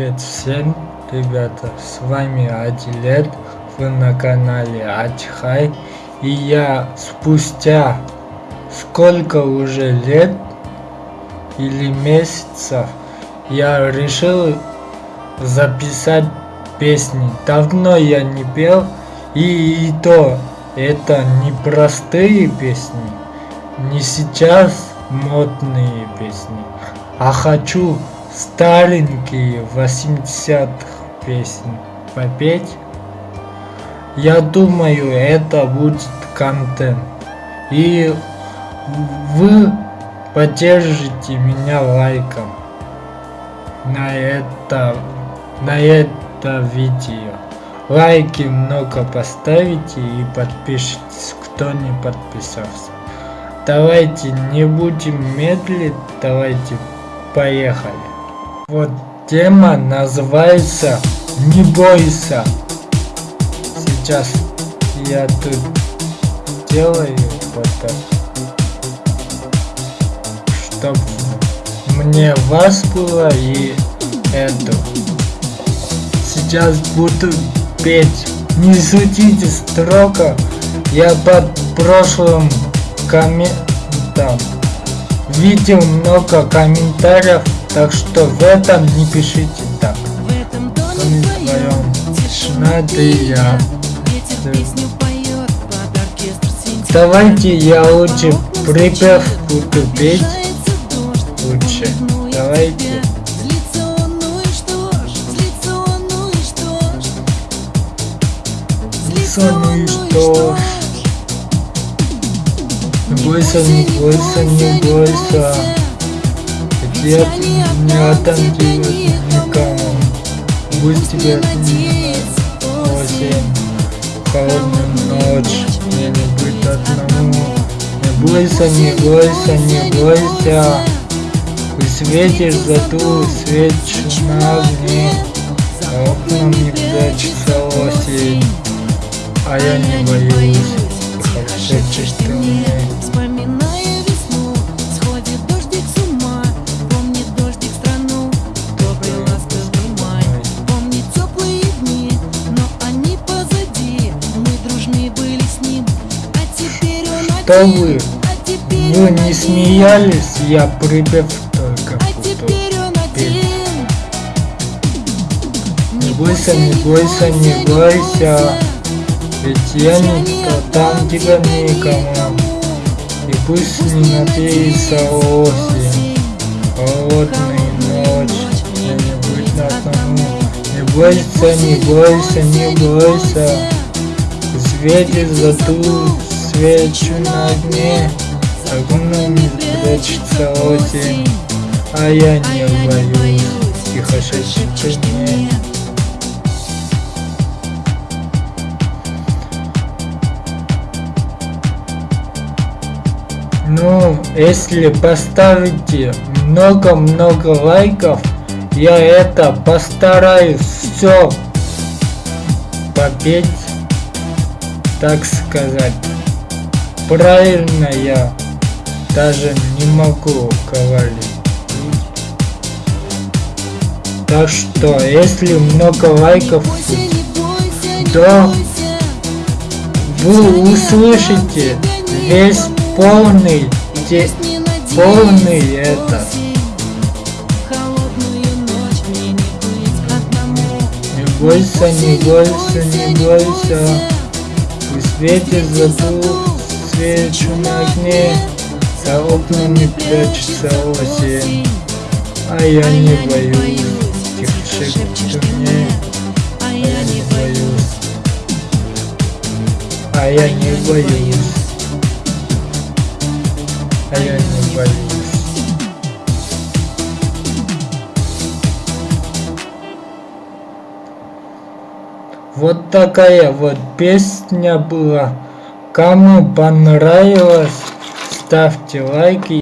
Привет всем, ребята, с вами Адилет, вы на канале Ачхай, и я спустя сколько уже лет или месяцев я решил записать песни. Давно я не пел, и, и то это не простые песни, не сейчас модные песни, а хочу старенькие 80-х песни попеть. Я думаю, это будет контент. И вы поддержите меня лайком на это, на это видео. Лайки много поставите и подпишитесь, кто не подписался. Давайте не будем медлить, давайте поехали. Вот тема называется «Не бойся». Сейчас я тут делаю вот так, чтобы мне вас было и это. Сейчас буду петь. Не судите строго. Я под прошлым комментом видел много комментариев так что в этом не пишите так. В этом доме твоем надо я. Давайте я лучше припев буду петь. Лучше. Давайте. Лицо, ну и что? Не бойся, не бойся, не бойся. Свет не отомстит никому. Пусть тебе осень, холодную ночь, мне не быть одному. Не бойся, не бойся, не бойся. Ты светишь за ту свечу на огне, а окном не прячется осень, а я не боюсь, как шепчешь ты мне. Что вы? Вы не смеялись, я припев только буду петь. Не бойся, не бойся, не бойся, ведь я никто, там тебя никому. И пусть не надеется осень, ночь, я не быть на тому. Не бойся, не бойся, не бойся, светит за свечу на дне Огнем прячется осень А я не боюсь Тихо шепчет мне Ну, если поставите много-много лайков, я это постараюсь все попеть, так сказать. Правильно я даже не могу говорить. Так что, если много лайков, то вы услышите весь полный, те, полный этот. Не бойся, не бойся, не бойся, и светит задух свечу на окне За окнами прячется осень. А я не боюсь Тихо шепчет мне А я не боюсь. А я не боюсь. А я не боюсь. Вот такая вот песня была. Кому понравилось, ставьте лайки